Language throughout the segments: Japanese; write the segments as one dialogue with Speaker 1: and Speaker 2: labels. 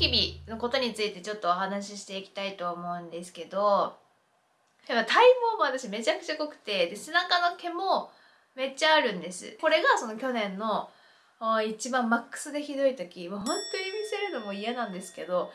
Speaker 1: キビのことについてちょっとお話ししていきたいと思うんですけどやっぱ体毛も私めちゃくちゃ濃くてで背中の毛もめっちゃあるんです。これがその去年の一番マックスでひどい時。もう本当に見せるのも嫌なんですけど。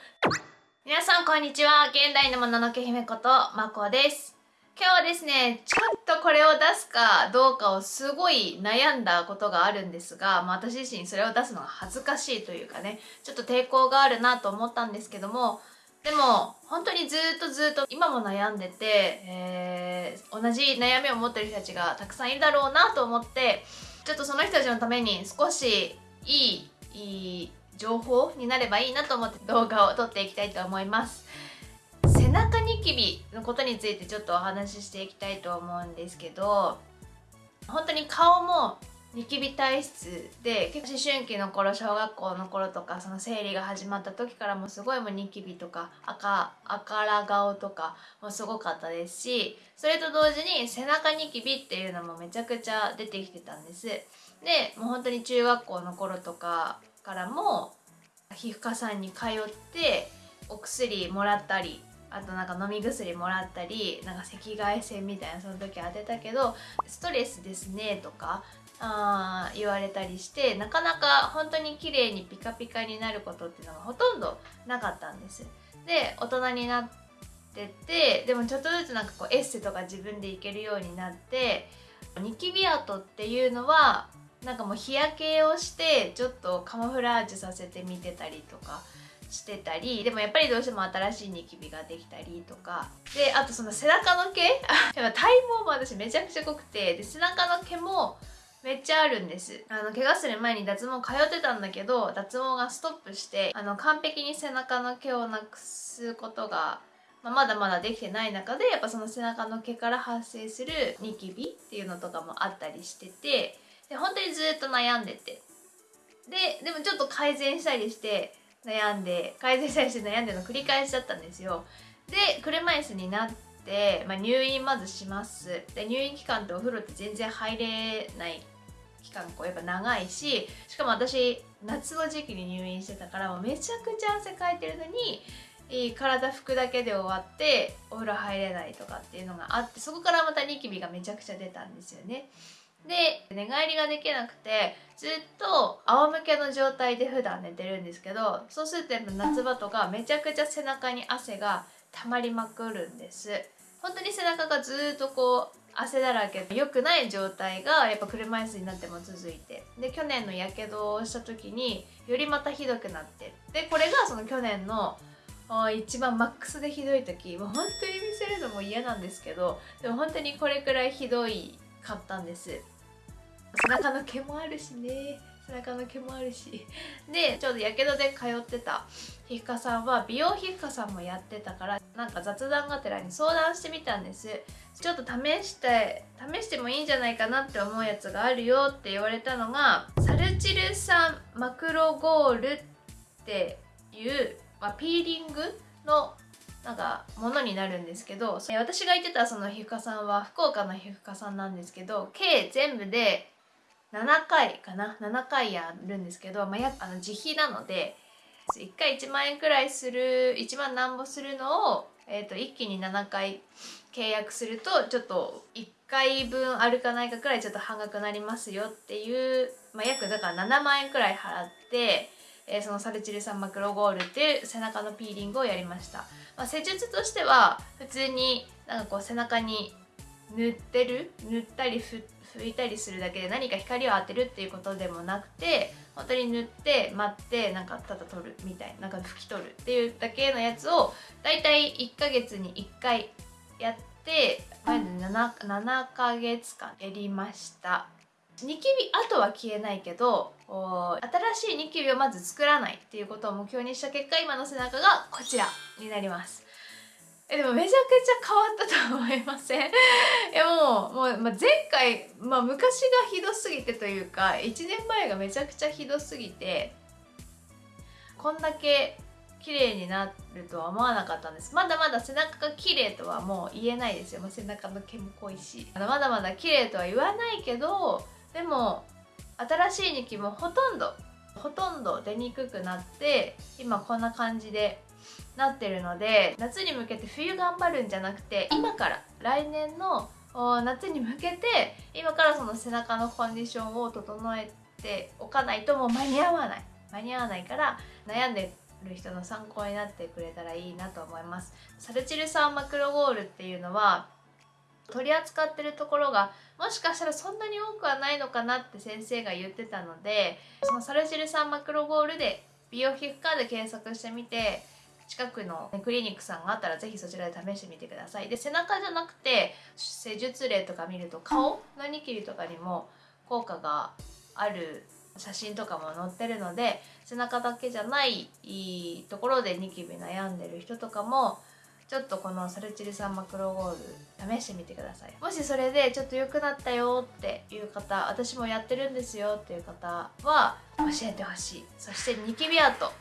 Speaker 1: 皆さんこんにちは。現代のもののけ姫ことまこです。今日はですねちょっとこれを出すかどうかをすごい悩んだことがあるんですが、まあ、私自身それを出すのが恥ずかしいというかねちょっと抵抗があるなと思ったんですけどもでも本当にずっとずっと今も悩んでて、えー、同じ悩みを持ってる人たちがたくさんいるだろうなと思ってちょっとその人たちのために少しいい情報になればいいなと思って動画を撮っていきたいと思います。キビのことについてちょっとお話ししていきたいと思うんですけど本当に顔もニキビ体質で結構思春期の頃小学校の頃とかその生理が始まった時からもすごいもうニキビとか赤赤ら顔とかもすごかったですしそれと同時に背中ニキビっていうのもめちゃくちゃ出てきてたんです。でもう本当に中学校の頃とかからも皮膚科さんに通ってお薬もらったりあとなんか飲み薬もらったりなんか赤外線みたいなその時当てたけどストレスですねとかあ言われたりしてなかなか本当に綺麗にピカピカになることっていうのがほとんどなかったんです。で大人になっててでもちょっとずつなんかこうエッセとか自分でいけるようになってニキビ跡っていうのはなんかもう日焼けをしてちょっとカモフラージュさせてみてたりとかしてたりでもやっぱりどうしても新しいニキビができたりとか。であとその背中の毛。体毛も私めちゃくちゃ濃くて。で背中の毛もめっちゃあるんです。あの怪我する前に脱毛通ってたんだけど脱毛がストップしてあの完璧に背中の毛をなくすことが、ま、まだまだできてない中でやっぱその背中の毛から発生するニキビっていうのとかもあったりしててで本当にずっと悩んでて。ででもちょっと改善したりして悩んで改善したりして悩んでの繰り返しだったんですよで車椅子になって、まあ、入院まずしますで入院期間ってお風呂って全然入れない期間こうやっぱ長いししかも私夏の時期に入院してたからもうめちゃくちゃ汗かいてるのに体拭くだけで終わってお風呂入れないとかっていうのがあってそこからまたニキビがめちゃくちゃ出たんですよね。で寝返りができなくてずっと仰向けの状態で普段寝てるんですけどそうするとやっぱ夏場とかめちゃくちゃ背中に汗が溜まりまくるんです。本当に背中がずっとこう汗だらけで良くない状態がやっぱ車椅子になっても続いて。で去年のやけどをした時によりまたひどくなって。でこれがその去年の一番マックスでひどい時。もう本当に見せるのも嫌なんですけどでも本当にこれくらいひどいかったんです。背中の毛もあるしね。背中の毛もあるし。でちょうどやけどで通ってた皮膚科さんは美容皮膚科さんもやってたからなんか雑談がてらに相談してみたんです。ちょっと試して試してもいいんじゃないかなって思うやつがあるよって言われたのがサルチル酸マクロゴールっていう、まあ、ピーリングのなんかものになるんですけど私が言ってたその皮膚科さんは福岡の皮膚科さんなんですけど計全部で7回かな？7回やるんですけど、まあ、やあの自費なので1回1万円くらいする1万なんぼするのを、えーと、一気に7回契約するとちょっと1回分あるかないかくらいちょっと半額になりますよっていう、まあ、約だから7万円くらい払って、えー、そのサルチル酸マクロゴールっていう背中のピーリングをやりました、まあ、施術としては普通になんかこう背中に塗ってる？塗ったり拭いたりするだけで何か光を当てるっていうことでもなくて本当に塗って待ってなんかただ取るみたいななんか拭き取るっていうだけのやつをだいたい1ヶ月に1回やって前で 7, 7ヶ月間やりました。ニキビ跡は消えないけど新しいニキビをまず作らないっていうことを目標にした結果今の背中がこちらになりますえでもめちゃくちゃ変わったと思いません？いやもうもう、まあ、前回、まあ、昔がひどすぎてというか1年前がめちゃくちゃひどすぎてこんだけ綺麗になるとは思わなかったんです。まだまだ背中が綺麗とはもう言えないですよ、まあ、背中の毛も濃いし。まだまだ綺麗とは言わないけどでも新しいニキもほとんどほとんど出にくくなって今こんな感じでなってるので夏に向けて冬頑張るんじゃなくて今から来年の夏に向けて今からその背中のコンディションを整えておかないともう間に合わない。間に合わないから悩んでる人の参考になってくれたらいいなと思います。サルチル酸マクロゴールっていうのは取り扱ってるところがもしかしたらそんなに多くはないのかなって先生が言ってたのでそのサルチル酸マクロゴールで美容皮膚科で検索してみて近くのクリニックさんがあったら是非そちらで試してみてください。で背中じゃなくて施術例とか見ると顔？のニキビとかにも効果がある写真とかも載ってるので背中だけじゃないところでニキビ悩んでる人とかもちょっとこのサルチル酸マクロゴール試してみてください。もしそれでちょっと良くなったよっていう方私もやってるんですよっていう方は教えてほしい。そしてニキビ跡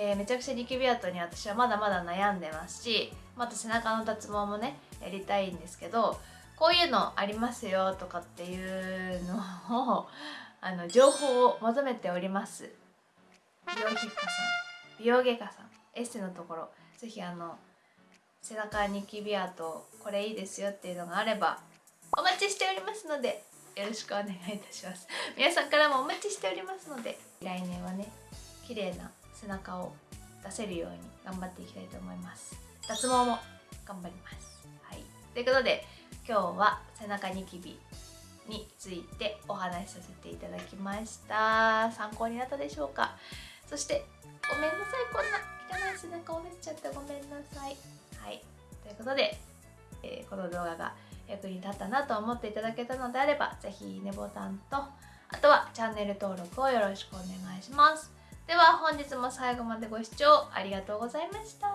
Speaker 1: えー、めちゃくちゃニキビ跡に私はまだまだ悩んでますしまた背中の脱毛もねやりたいんですけどこういうのありますよとかっていうのを あの情報を求めております。美容皮膚科さん美容外科さんエステのところ是非あの背中ニキビ跡これいいですよっていうのがあればお待ちしておりますのでよろしくお願いいたします。皆さんからもお待ちしておりますので来年はね綺麗な背中を出せるように頑張っていきたいと思います。脱毛も頑張ります。はい。ということで今日は背中ニキビについてお話しさせていただきました。参考になったでしょうか？そしてごめんなさい。こんな汚い背中を見せちゃってごめんなさい。はい。ということで、えー、この動画が役に立ったなと思っていただけたのであれば是非いいねボタンとあとはチャンネル登録をよろしくお願いします。では本日も最後までご視聴ありがとうございました。